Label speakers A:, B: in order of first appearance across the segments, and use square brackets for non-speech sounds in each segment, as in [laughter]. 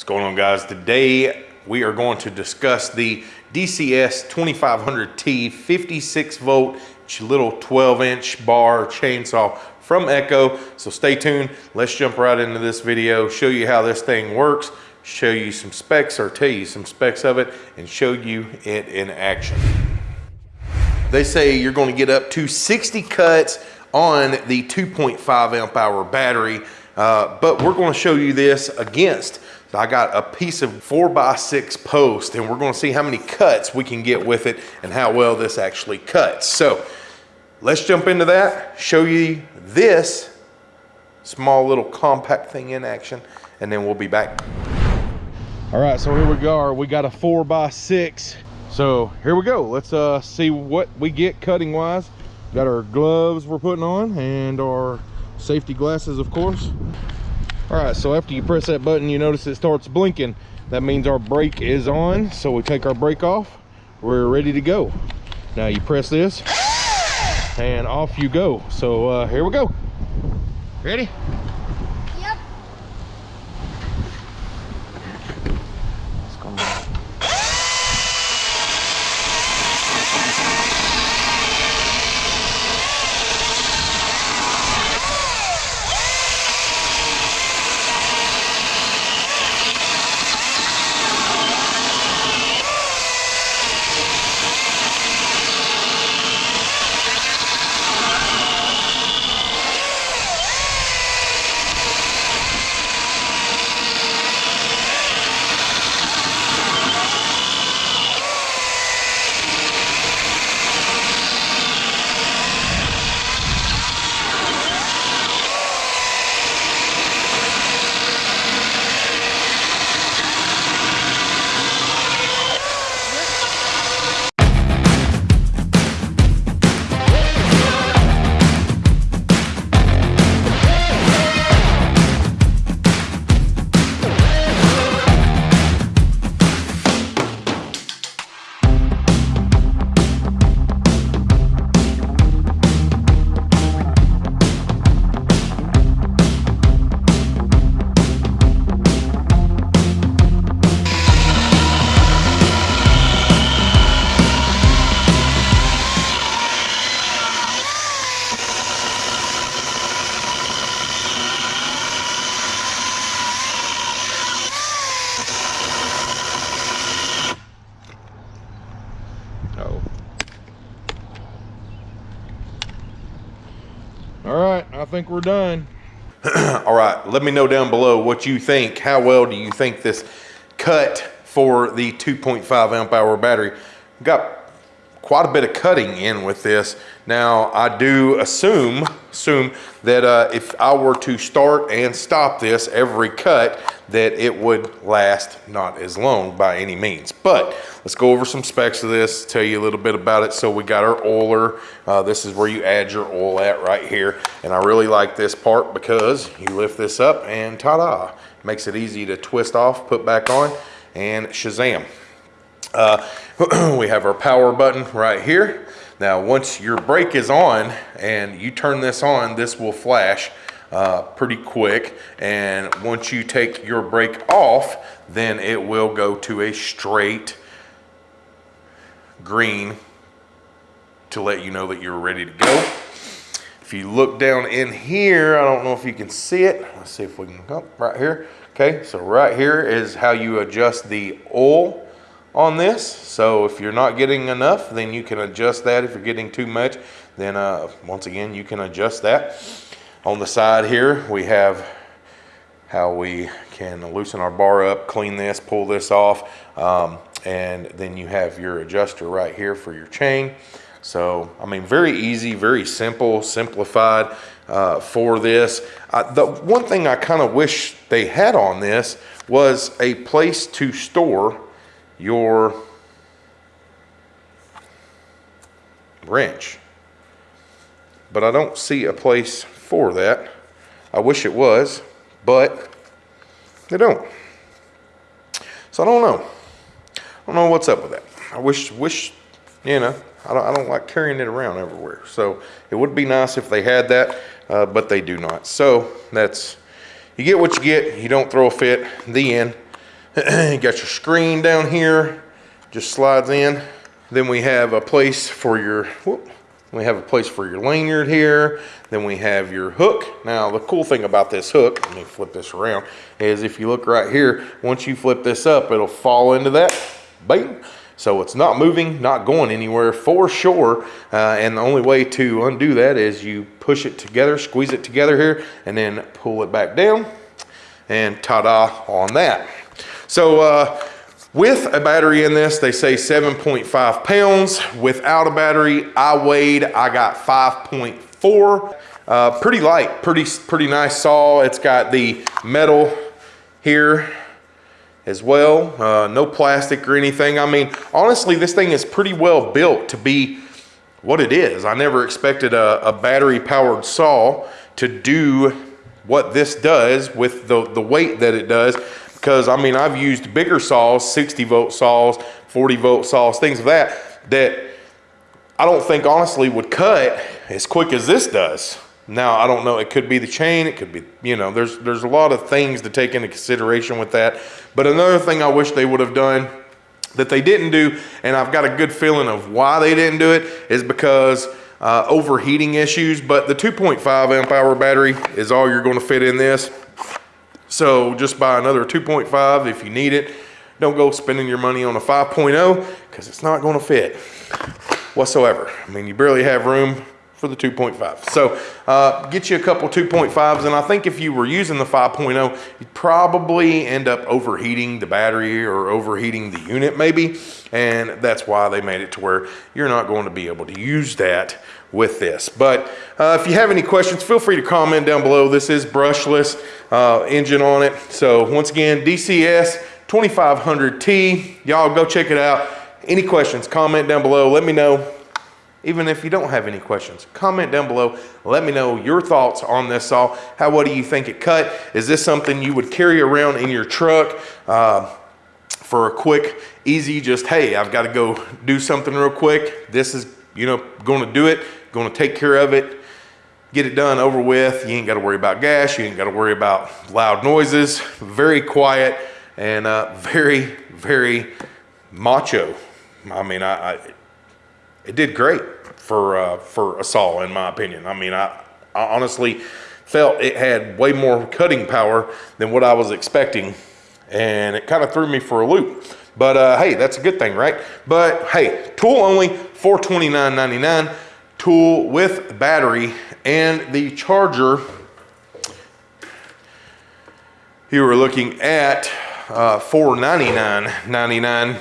A: What's going on guys? Today we are going to discuss the DCS 2500T 56 volt little 12 inch bar chainsaw from Echo. So stay tuned. Let's jump right into this video, show you how this thing works, show you some specs or tell you some specs of it and show you it in action. They say you're going to get up to 60 cuts on the 2.5 amp hour battery, uh, but we're going to show you this against so I got a piece of four by six post and we're gonna see how many cuts we can get with it and how well this actually cuts. So let's jump into that, show you this small little compact thing in action, and then we'll be back. All right, so here we go. We got a four by six. So here we go. Let's uh, see what we get cutting wise. Got our gloves we're putting on and our safety glasses, of course. All right, so after you press that button, you notice it starts blinking. That means our brake is on. So we take our brake off. We're ready to go. Now you press this and off you go. So uh, here we go. Ready? All right, I think we're done. [clears throat] All right, let me know down below what you think. How well do you think this cut for the 2.5 amp hour battery? Got quite a bit of cutting in with this. Now, I do assume, assume that uh, if I were to start and stop this every cut, that it would last not as long by any means. But let's go over some specs of this, tell you a little bit about it. So we got our oiler. Uh, this is where you add your oil at right here. And I really like this part because you lift this up and ta-da. Makes it easy to twist off, put back on, and shazam. Uh, [clears throat] we have our power button right here. Now, once your brake is on and you turn this on, this will flash uh, pretty quick. And once you take your brake off, then it will go to a straight green to let you know that you're ready to go. If you look down in here, I don't know if you can see it. Let's see if we can, oh, right here. Okay, so right here is how you adjust the oil on this. So if you're not getting enough, then you can adjust that. If you're getting too much, then uh, once again, you can adjust that. On the side here, we have how we can loosen our bar up, clean this, pull this off, um, and then you have your adjuster right here for your chain. So, I mean, very easy, very simple, simplified uh, for this. Uh, the one thing I kind of wish they had on this was a place to store your wrench. But I don't see a place for that. I wish it was, but they don't. So I don't know. I don't know what's up with that. I wish, wish, you know, I don't, I don't like carrying it around everywhere. So it would be nice if they had that, uh, but they do not. So that's, you get what you get. You don't throw a fit. The end. You [clears throat] got your screen down here, just slides in. Then we have a place for your, whoop, we have a place for your lanyard here. Then we have your hook. Now, the cool thing about this hook, let me flip this around, is if you look right here, once you flip this up, it'll fall into that, bam. So it's not moving, not going anywhere for sure. Uh, and the only way to undo that is you push it together, squeeze it together here, and then pull it back down. And ta-da on that. So uh, with a battery in this, they say 7.5 pounds. Without a battery, I weighed, I got 5.4. Uh, pretty light, pretty, pretty nice saw. It's got the metal here as well. Uh, no plastic or anything. I mean, honestly, this thing is pretty well built to be what it is. I never expected a, a battery powered saw to do what this does with the, the weight that it does because I mean, I've used bigger saws, 60 volt saws, 40 volt saws, things of that, that I don't think honestly would cut as quick as this does. Now, I don't know, it could be the chain, it could be, you know, there's, there's a lot of things to take into consideration with that. But another thing I wish they would have done that they didn't do, and I've got a good feeling of why they didn't do it, is because uh, overheating issues. But the 2.5 amp hour battery is all you're gonna fit in this. So just buy another 2.5 if you need it. Don't go spending your money on a 5.0 because it's not going to fit whatsoever. I mean, you barely have room for the 2.5. So uh, get you a couple 2.5s and I think if you were using the 5.0, you'd probably end up overheating the battery or overheating the unit maybe. And that's why they made it to where you're not going to be able to use that with this. But uh, if you have any questions, feel free to comment down below. This is brushless uh, engine on it. So once again, DCS 2500T. Y'all go check it out. Any questions, comment down below. Let me know. Even if you don't have any questions, comment down below. Let me know your thoughts on this saw. How, what do you think it cut? Is this something you would carry around in your truck? Uh, for a quick, easy, just, hey, I've got to go do something real quick. This is, you know, going to do it going to take care of it, get it done over with. You ain't got to worry about gas. You ain't got to worry about loud noises. Very quiet and uh, very, very macho. I mean, I, I it did great for uh, for a saw, in my opinion. I mean, I, I honestly felt it had way more cutting power than what I was expecting, and it kind of threw me for a loop. But uh, hey, that's a good thing, right? But hey, tool only, $429.99 tool with battery and the charger you were looking at uh, $499.99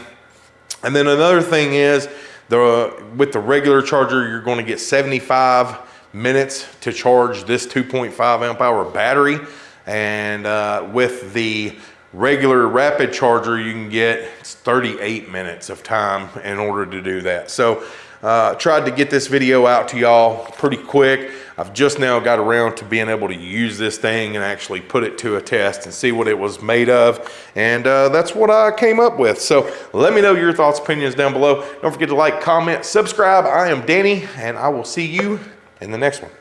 A: and then another thing is the with the regular charger you're going to get 75 minutes to charge this 2.5 amp hour battery and uh, with the regular rapid charger you can get 38 minutes of time in order to do that so uh, tried to get this video out to y'all pretty quick. I've just now got around to being able to use this thing and actually put it to a test and see what it was made of. And uh, that's what I came up with. So let me know your thoughts, opinions down below. Don't forget to like, comment, subscribe. I am Danny, and I will see you in the next one.